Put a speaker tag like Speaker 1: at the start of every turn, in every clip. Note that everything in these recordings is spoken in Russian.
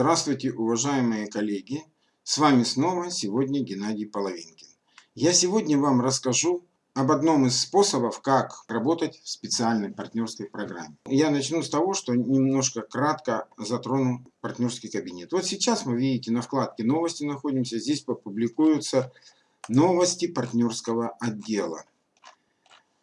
Speaker 1: Здравствуйте, уважаемые коллеги! С вами снова сегодня Геннадий Половинкин. Я сегодня вам расскажу об одном из способов, как работать в специальной партнерской программе. Я начну с того, что немножко кратко затрону партнерский кабинет. Вот сейчас мы видите на вкладке новости находимся. Здесь публикуются новости партнерского отдела.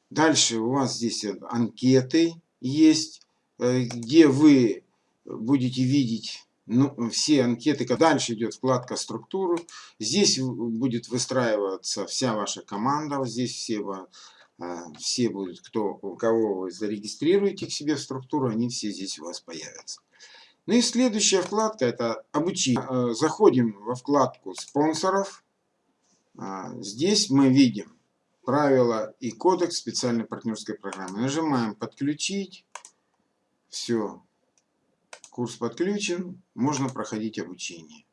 Speaker 1: Дальше у вас здесь анкеты есть, э, где вы будете видеть ну, все анкеты. Дальше идет вкладка структуры. Здесь будет выстраиваться вся ваша команда. Здесь все, а, все будут, кто, кого вы зарегистрируете к себе в структуру, они все здесь у вас появятся. Ну и следующая вкладка это обучение. А, заходим во вкладку спонсоров. А, здесь мы видим правила и кодекс специальной партнерской программы. Нажимаем подключить. Все, Курс подключен, можно проходить обучение.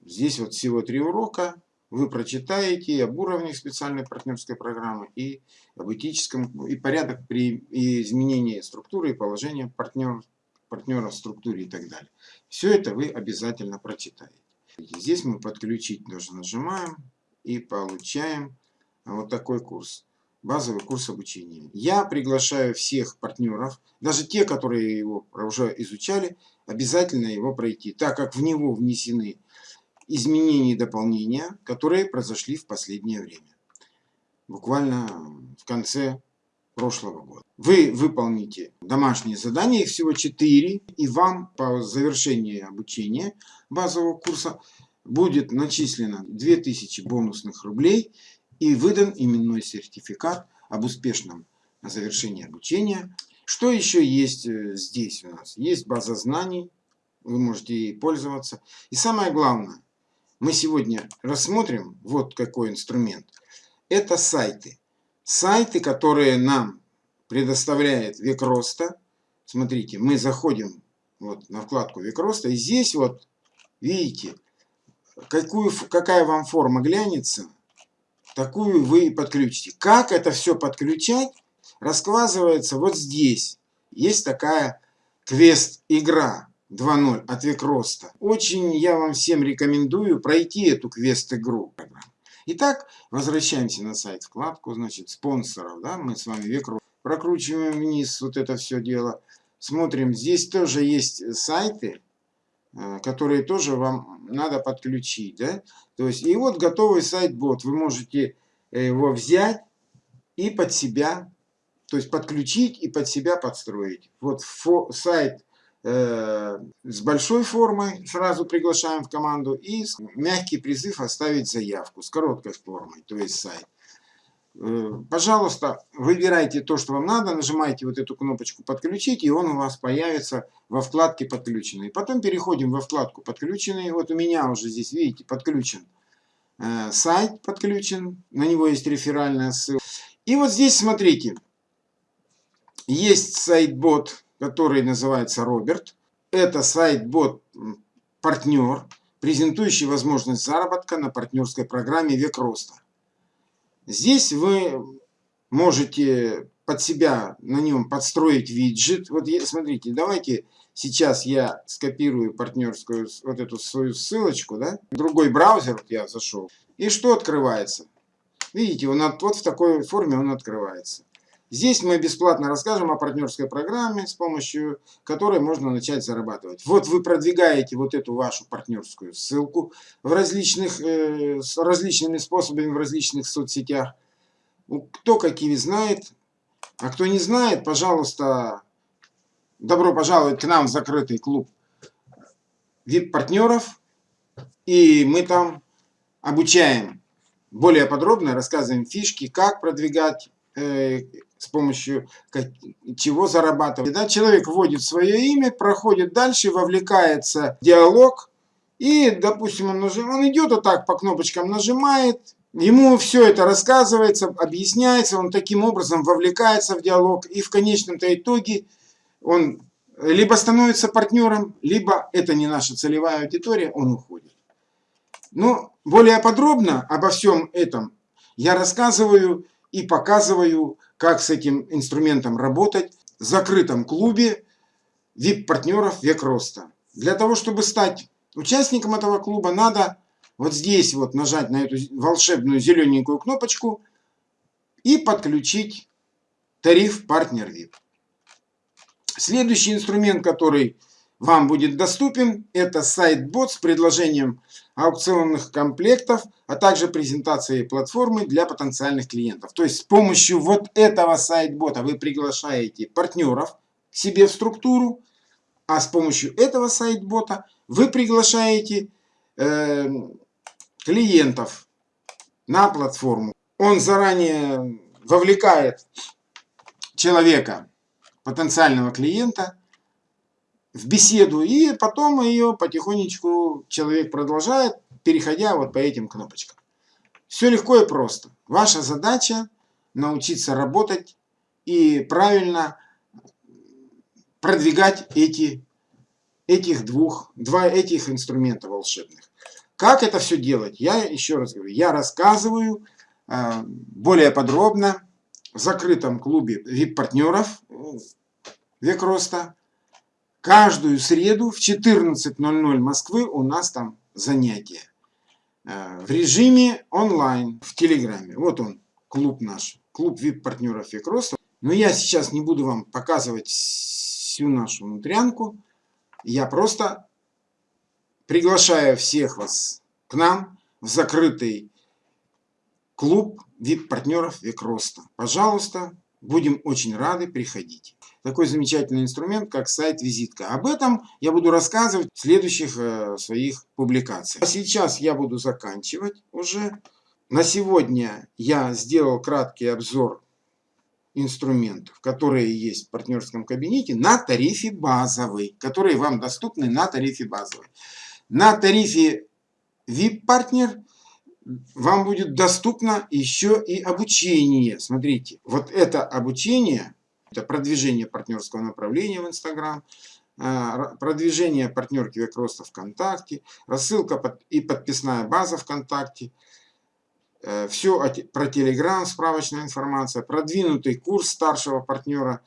Speaker 1: Здесь вот всего три урока. Вы прочитаете об уровнях специальной партнерской программы, и об этическом, и порядок при изменении структуры и положения партнер, партнера в структуре и так далее. Все это вы обязательно прочитаете. Здесь мы подключить тоже нажимаем и получаем вот такой курс базовый курс обучения. Я приглашаю всех партнеров, даже те, которые его уже изучали, обязательно его пройти, так как в него внесены изменения и дополнения, которые произошли в последнее время. Буквально в конце прошлого года. Вы выполните домашние задания, их всего 4, и вам по завершении обучения базового курса будет начислено 2000 бонусных рублей и выдан именной сертификат об успешном завершении обучения. Что еще есть э, здесь у нас? Есть база знаний, вы можете ей пользоваться. И самое главное, мы сегодня рассмотрим вот какой инструмент. Это сайты. Сайты, которые нам предоставляет век роста. Смотрите, мы заходим вот на вкладку век роста, и здесь вот, видите, какую, какая вам форма глянется, такую вы подключите. Как это все подключать, раскладывается вот здесь. Есть такая квест-игра 2.0 от Викроста. Очень я вам всем рекомендую пройти эту квест-игру. Итак, возвращаемся на сайт, вкладку, значит, спонсоров. Да? Мы с вами Викрост. Прокручиваем вниз вот это все дело. Смотрим, здесь тоже есть сайты, которые тоже вам надо подключить. Да? То есть, и вот готовый сайт-бот. Вы можете э, его взять и под себя, то есть подключить и под себя подстроить. Вот сайт э, с большой формой сразу приглашаем в команду и мягкий призыв оставить заявку с короткой формой, то есть сайт. Э, пожалуйста, выбирайте то, что вам надо, нажимаете вот эту кнопочку «Подключить», и он у вас появится во вкладке «Подключенный». Потом переходим во вкладку «Подключенный». Вот у меня уже здесь, видите, подключен э, сайт, подключен, на него есть реферальная ссылка. И вот здесь, смотрите, есть сайт-бот, который называется Роберт. Это сайт-бот партнер, презентующий возможность заработка на партнерской программе «Век роста». Здесь вы можете под себя на нем подстроить виджет. Вот смотрите, давайте сейчас я скопирую партнерскую вот эту свою ссылочку, да, другой браузер вот я зашел. И что открывается? Видите, он от, вот в такой форме он открывается. Здесь мы бесплатно расскажем о партнерской программе, с помощью которой можно начать зарабатывать. Вот вы продвигаете вот эту вашу партнерскую ссылку в различных, э, с различными способами в различных соцсетях. Кто какими знает, а кто не знает, пожалуйста, добро пожаловать к нам в закрытый клуб VIP-партнеров. И мы там обучаем более подробно, рассказываем фишки, как продвигать э, с помощью чего зарабатывать. Да, человек вводит свое имя, проходит дальше, вовлекается в диалог, и, допустим, он, нажим, он идет вот так по кнопочкам нажимает, ему все это рассказывается, объясняется, он таким образом вовлекается в диалог, и в конечном-то итоге он либо становится партнером, либо это не наша целевая аудитория, он уходит. Но более подробно обо всем этом я рассказываю и показываю, как с этим инструментом работать в закрытом клубе VIP-партнеров «Век роста». Для того, чтобы стать участником этого клуба, надо вот здесь вот нажать на эту волшебную зелененькую кнопочку и подключить тариф партнер VIP. Следующий инструмент, который вам будет доступен, это сайт-бот с предложением аукционных комплектов, а также презентацией платформы для потенциальных клиентов. То есть с помощью вот этого сайт-бота вы приглашаете партнеров к себе в структуру, а с помощью этого сайт-бота вы приглашаете э, клиентов на платформу. Он заранее вовлекает человека, потенциального клиента, в беседу, и потом ее потихонечку человек продолжает, переходя вот по этим кнопочкам. Все легко и просто. Ваша задача научиться работать и правильно продвигать эти, этих двух, два этих инструмента волшебных. Как это все делать? Я еще раз говорю, я рассказываю э, более подробно в закрытом клубе VIP-партнеров «Век роста». Каждую среду в 14.00 Москвы у нас там занятия. Э, в режиме онлайн, в Телеграме. Вот он, клуб наш, клуб VIP-партнеров «Век роста». Но я сейчас не буду вам показывать всю нашу внутрянку. Я просто приглашаю всех вас к нам в закрытый клуб VIP-партнеров «Век роста». Пожалуйста, будем очень рады, приходите. Такой замечательный инструмент, как сайт-визитка. Об этом я буду рассказывать в следующих э, своих публикациях. А сейчас я буду заканчивать уже. На сегодня я сделал краткий обзор инструментов, которые есть в партнерском кабинете на тарифе базовый, которые вам доступны на тарифе базовый. На тарифе VIP-партнер вам будет доступно еще и обучение. Смотрите, вот это обучение, это продвижение партнерского направления в Инстаграм, а, продвижение партнерки век роста ВКонтакте, рассылка и подписная база ВКонтакте, э, все про Телеграм, справочная информация, продвинутый курс старшего партнера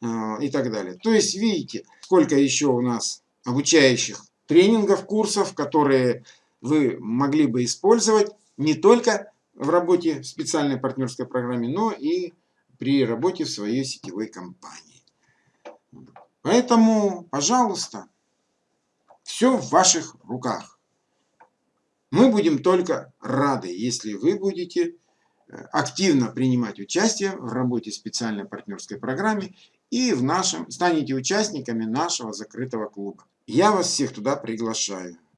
Speaker 1: э, и так далее. То есть, видите, сколько еще у нас обучающих тренингов, курсов, которые вы могли бы использовать не только в работе в специальной партнерской программе, но и при работе в своей сетевой компании. Поэтому, пожалуйста, все в ваших руках. Мы будем только рады, если вы будете э, активно принимать участие в работе специальной партнерской программе и в нашем, станете участниками нашего закрытого клуба. Я вас всех туда приглашаю.